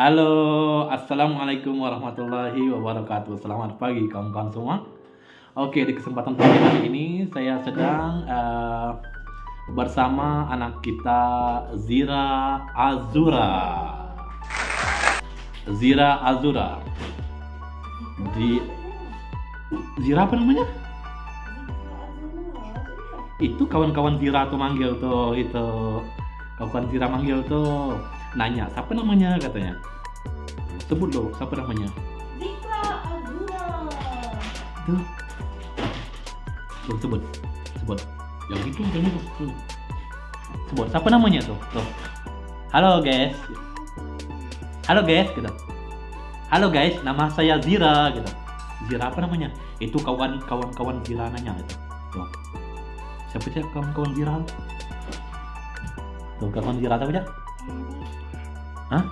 Halo, Assalamualaikum warahmatullahi wabarakatuh. Selamat pagi kawan-kawan semua. Oke, di kesempatan pagi hari ini Saya sedang uh, bersama anak kita Zira Azura. Zira Azura. Di Zira apa namanya? Itu kawan-kawan Zira tuh manggil tuh itu. Kawan-kawan Zira manggil tuh nanya siapa namanya? katanya. Sebut loh siapa namanya? Zika Azura. tuh tuh sebut sebut. Yang itu yang itu tuh. sebut siapa namanya? Tuh tuh. Halo guys. Halo guys gitu. Halo guys nama saya Zira gitu. Zira apa namanya? Itu kawan kawan kawan Zira nanya gitu. Tuh. Siapa sih kawan kawan Zira? Tuh kawan Zira siapa aja Hah?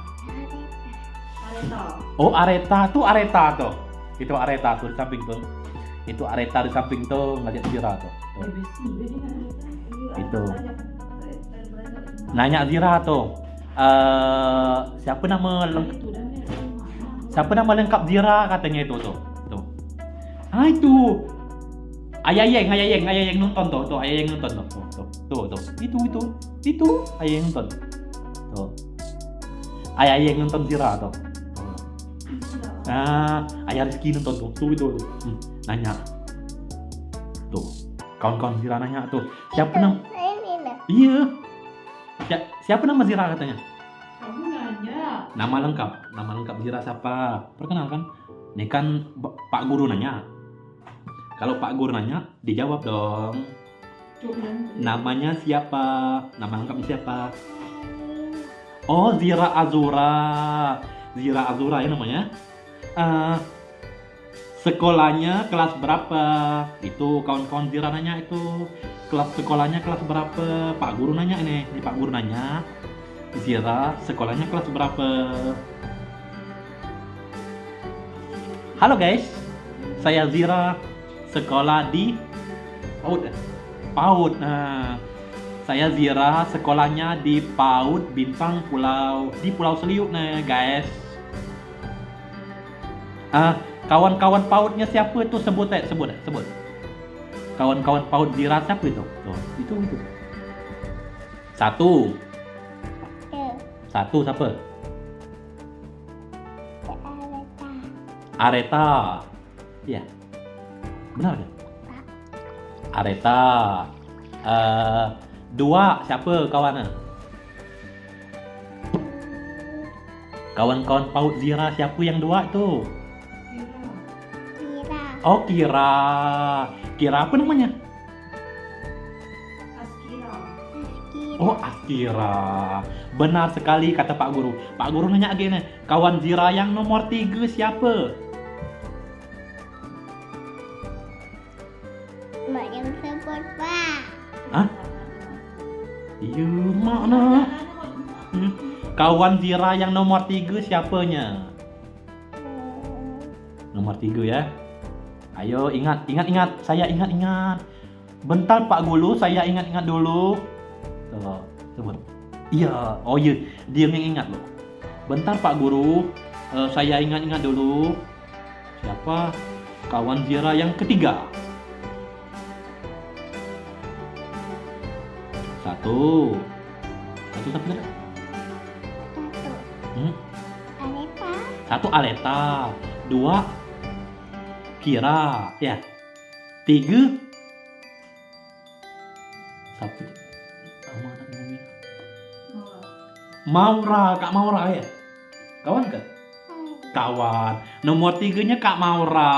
Areta. Oh Areta tuh Areta tuh. Itu Areta tuh di samping tuh. Itu Areta di samping tuh ngeliat Zira tuh. tuh. Itu. Nanya Zira tuh. Eh siapa nama lengkap siapa nama lengkap Zira katanya itu tuh. Tuh. Ah itu. Ayayeng, ayayeng, ayayeng nonton tuh, tuh ayayeng nonton tuh, tuh, tuh, tuh, tuh, itu, itu, itu, ayayeng nonton, tuh, ayayeng nonton Zira tuh, tuh. Ah, ayah Rizky nonton tuh, tuh itu. Hmm, nanya. Tuh, kawan-kawan Zira nanya tuh, siapa nama? Iya. Si- siapa nama Zira katanya? Kamu nanya. Nama lengkap, nama lengkap Zira siapa? Perkenalkan. Ini kan Pak Guru nanya. Kalau Pak Guru nanya, dijawab dong. Namanya siapa? Nama lengkapnya siapa? Oh, Zira Azura. Zira Azura ya namanya. Eh, sekolahnya kelas berapa? Itu kawan-kawan Zira nanya itu. Kelas sekolahnya kelas berapa? Pak Guru nanya ini. Ini Pak Guru nanya. Zira sekolahnya kelas berapa? Halo guys. Saya Zira sekolah di PAUD. PAUD. Nah, saya Zira sekolahnya di PAUD Bintang Pulau di Pulau Seliuk nih guys. Ah, kawan-kawan PAUDnya siapa itu sebut eh, sebut eh, sebut. Kawan-kawan PAUD Zira siapa itu? Tuh, itu itu. Satu, satu siapa? Areta. Iya. Benar kan? Areta. Eh, dua siapa kawannya? Kawan-kawan paut Zira siapa yang dua itu? Oh Kira. Kira apa namanya? Askira. Oh Akira. Benar sekali kata Pak Guru. Pak Guru nanya lagi nih, kawan Zira yang nomor tiga siapa? Iya mana? Hmm. Kawan Zira yang nomor tiga siapanya? Nomor tiga ya. Ayo ingat, ingat, ingat. Saya ingat, ingat. Bentar Pak Guru, saya ingat-ingat dulu. Sebut. Iya, oh iya, dia yang ingat loh. Bentar Pak Guru, eh, saya ingat-ingat dulu. Siapa kawan Zira yang ketiga? Satu. Satu satu satu. Satu Hmm? Aleta Satu Aleta, dua Kira, ya. Tiga Satu Nama anak namanya Maura, Kak Maura ya. Kawan kan? Kawan. Nomor tiganya Kak Maura.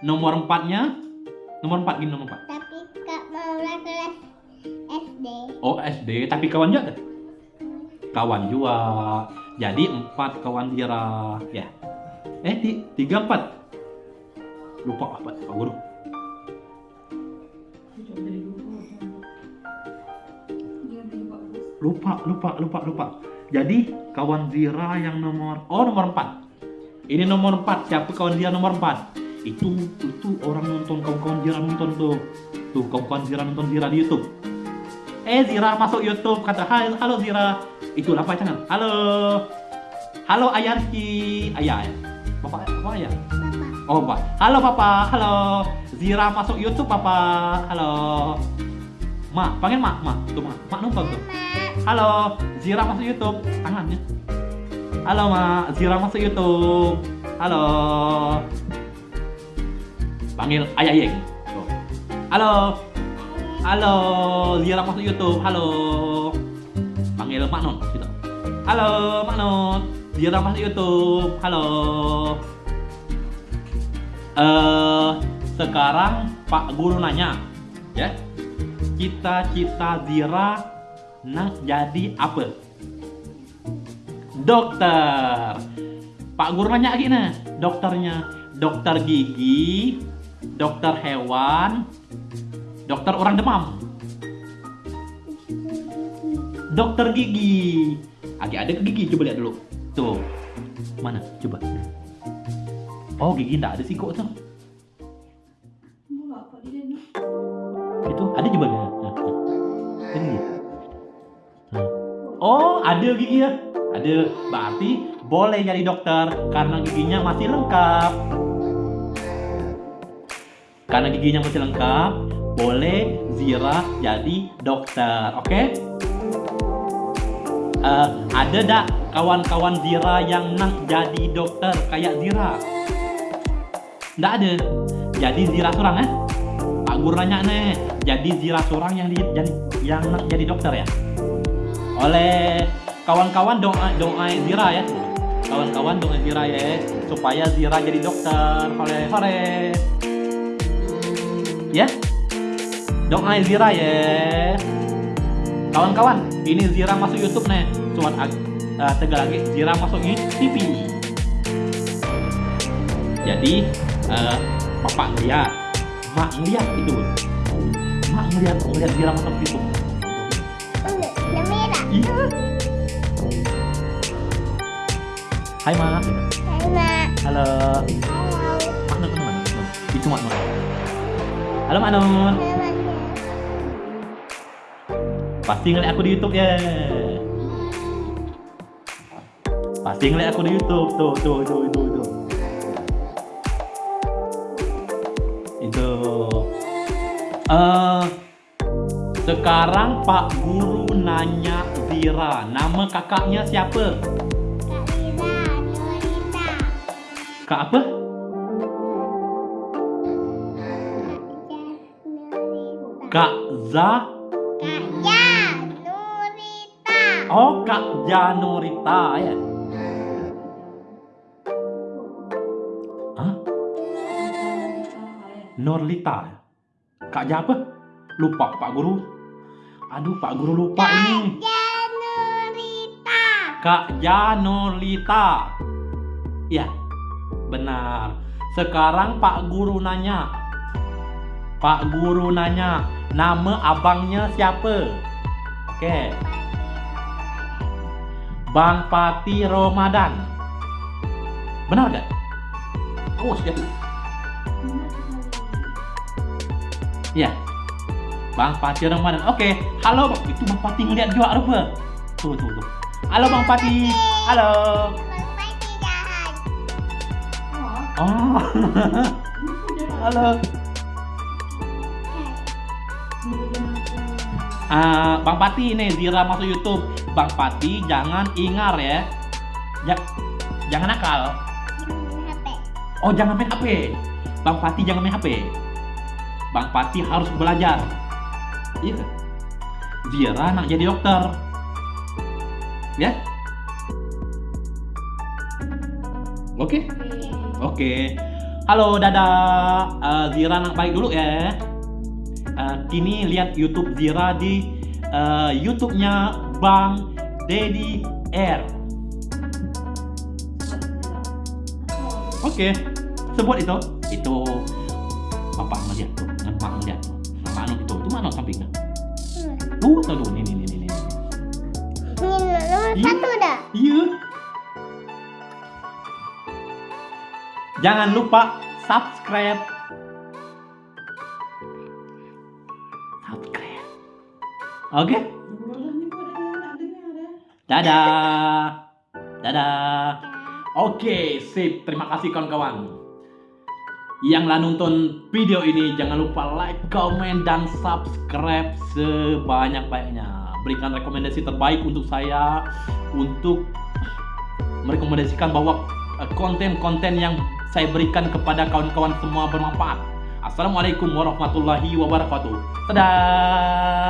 Nomor empatnya? Nomor empat gini nomor empat. Oh tapi kawan juga? Kawan juga. Jadi empat kawan Dira, ya. Eh ti- tiga empat. Lupa apa Pak Guru? Lupa, lupa, lupa, lupa. Jadi kawan Zira yang nomor oh nomor empat. Ini nomor empat. Siapa kawan Zira nomor empat? Itu itu orang nonton kawan-kawan Zira nonton tuh. Tuh kawan-kawan Zira nonton Zira di YouTube. Eh Zira masuk YouTube kata halo halo Zira. Itu apa channel? Halo. Halo ayah Rizky. Ayah. Bapak, bapak ayah. Bapak. Oh, Pak. Halo, Papa. Halo. Zira masuk YouTube, Papa. Halo. Mak, panggil Mak, Mak. Tuh, Mak. Mak numpang tuh. Halo, Zira masuk YouTube. Tangannya. Halo, Mak. Zira masuk YouTube. Halo. Panggil Ayah Yeng. Halo. Halo, Zira masuk YouTube. Halo. Panggil Mak Non. Gitu. Halo, Mak Non. Zira masuk YouTube. Halo. Eh, sekarang Pak Guru nanya, ya. Cita-cita Zira nak jadi apa? Dokter. Pak Guru nanya lagi nih, dokternya. Dokter gigi, dokter hewan, dokter orang demam. Dokter gigi. Lagi ada ke gigi, coba lihat dulu. Tuh. Mana? Coba. Oh, gigi enggak ada sih kok tuh. Enggak. Itu ada coba. Ada gigi. Nah. Oh, ada gigi ya. Ada. Berarti boleh jadi dokter karena giginya masih lengkap. Karena giginya masih lengkap, boleh Zira jadi dokter. Oke? Eh, ada dak kawan-kawan Zira yang nak jadi dokter kayak Zira? Nggak ada. Jadi Zira seorang eh? Pak Guru nanya nih, jadi Zira seorang yang di, jadi yang nak jadi dokter ya? Oleh kawan-kawan doa doa Zira ya. Kawan-kawan doa Zira ya supaya Zira jadi dokter. Hore hore. Ya? Doa Zira ya. Kawan-kawan, ini Zira masuk YouTube nih. Cuman ag- eh, tegal lagi Zira masuk TV. Jadi eh, bapak lihat, mak ngeliat itu. Mak ngeliat, ngeliat Zira masuk YouTube. Udah merah. Iya. Hai mak. Hai, Mak. Halo. Halo. Mak Nun? Nun. Itu mak Nun. Halo mak Nun. Pasti ngeliat aku di YouTube ya. Pasti ngeliat aku di YouTube. Tuh, tuh, tuh, itu, itu. Itu. Eh, sekarang Pak Guru nanya Zira, nama kakaknya siapa? Kak Lila, Nurita. Kak apa? Kak Nurita. Kak Za. Kak. Oh, Kak Janurita ya. Hah? Nurlita. Kak Ja apa? Lupa Pak Guru. Aduh, Pak Guru lupa ini. Ja, Nurita. Kak Janurlita. Iya. Benar. Sekarang Pak Guru nanya. Pak Guru nanya, nama abangnya siapa? Oke. Bang Pati Ramadan. Benar gak? Awas dia. Iya. Bang Pati Ramadan. Oke. Halo, itu Bang Pati ngeliat juga apa? Tuh, tuh, tuh. Halo Bang Pati. Halo. Bang Pati jahat. Oh. Halo. Ah, Bang Pati nih Zira masuk YouTube. Bang Pati jangan ingar ya. Ja- jangan nakal. Oh, jangan main HP. Bang Pati jangan main HP. Bang Pati harus belajar. Iya. Zira nak jadi dokter. Ya? Oke. Oke. Halo, dadah. Eh, Zira nak balik dulu ya. Eh, kini lihat YouTube Zira di eh, YouTube-nya Bang Dedi R. Oke. Sebut itu. Itu Bapak ngeliat tuh, Mak ngeliat tuh. Mak Anu itu, itu mana sampingnya? Hmm. Tuh, tuh, tuh, nih, nih, nih. Ini nomor Iya. satu dah. Iya. Jangan lupa subscribe. Subscribe. Oke? Boleh Dadah. Dadah. Oke, sip. Terima kasih kawan-kawan. Yang lah nonton video ini jangan lupa like, comment, dan subscribe sebanyak-banyaknya. Berikan rekomendasi terbaik untuk saya untuk merekomendasikan bahwa eh, konten-konten yang saya berikan kepada kawan-kawan semua bermanfaat. Assalamualaikum warahmatullahi wabarakatuh. Dadah.